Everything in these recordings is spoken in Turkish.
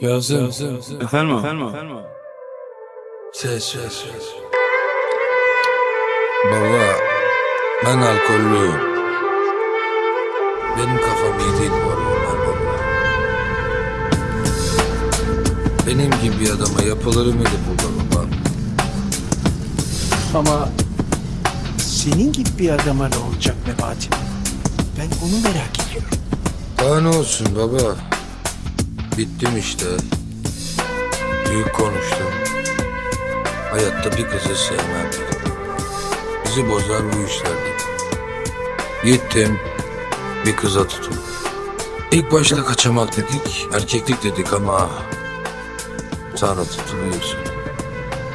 Yazım. Efendim? Efendim? Ses ses ses. Baba ben alkollüyüm. Benim kafam iyi değil bu aralar baba. Benim gibi bir adama yapılır mıydı burada baba? Ama senin gibi bir adama ne olacak Memati? Ben onu merak ediyorum. Daha ne olsun baba? Bittim işte. Büyük konuştum. Hayatta bir kızı sevmem. Bizi bozar bu işler dedim. Gittim. Bir kıza tutundum. İlk başta kaçamak dedik, erkeklik dedik ama... Sonra tutuluyorsun.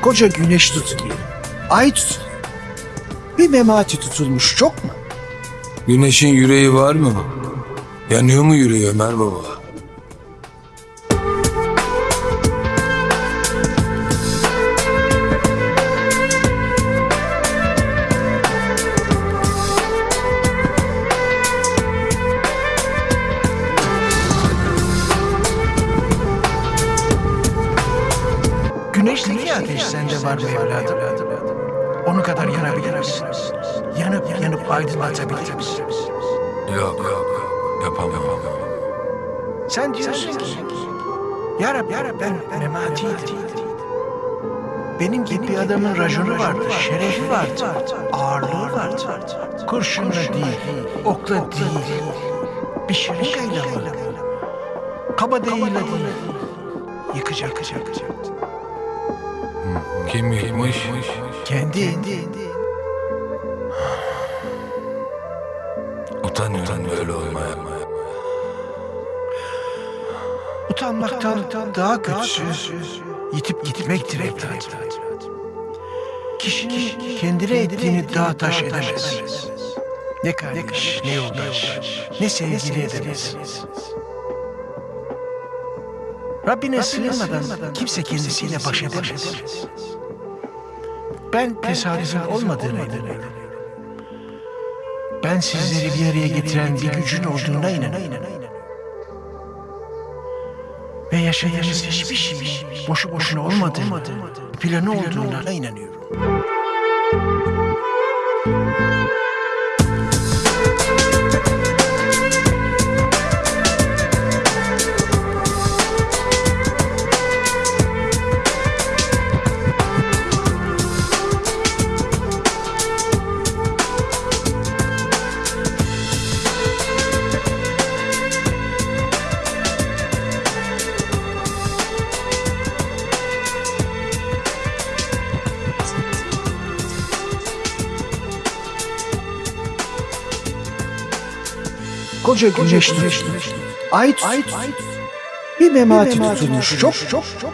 Koca güneş tutuluyor. Ay tutuluyor. Bir Memati tutulmuş çok mu? Güneşin yüreği var mı? Yanıyor mu yüreği Ömer baba? Güneşteki ateş sende var mı evladım? Onu kadar yanabilir misin? Yanıp yanıp aydınlatabilir misin? Yok yok yapamam. Sen diyorsun ki, Ya Rab, ya Rab ben Memati'ydim. Benim gibi bir adamın raconu vardı, şerefi vardı, ağırlığı vardı. Kurşunla değil, okla değil, bir şırıngayla mı? Kabadayıyla değil. Yıkacak, yıkacak, yıkacak. Kim yıkmış? Kendi. Utanıyorum böyle olmaya. Utanmaktan daha kötüsü yitip gitmektir evladım. Kişinin kendine ettiğini dağ taş edemez. Ne kardeş, ne yoldaş, ne sevgili edemez. Rabbine sığınmadan kimse kendisiyle baş edemez. Ben tesadüfün olmadığına inanıyorum. Ben sizleri bir araya getiren bir gücün olduğuna inanıyorum. Ve yaşadığınız hiçbir şey boşu boşuna olmadığına, planı olduğuna inanıyorum. Koca güneş tutmuş. Ay tutmuş. Bir memati tutulmuş. Çok çok çok.